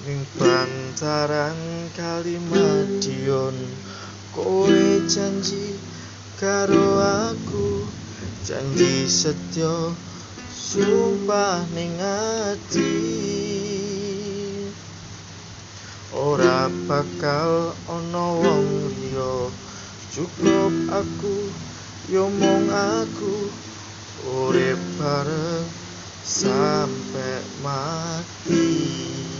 ning bantaran kalimadion kowe janji karo aku. Janji setya sumpah ning ati. Ora bakal ana wong liya. Cukup aku yo mung aku. Urip bareng sampe mati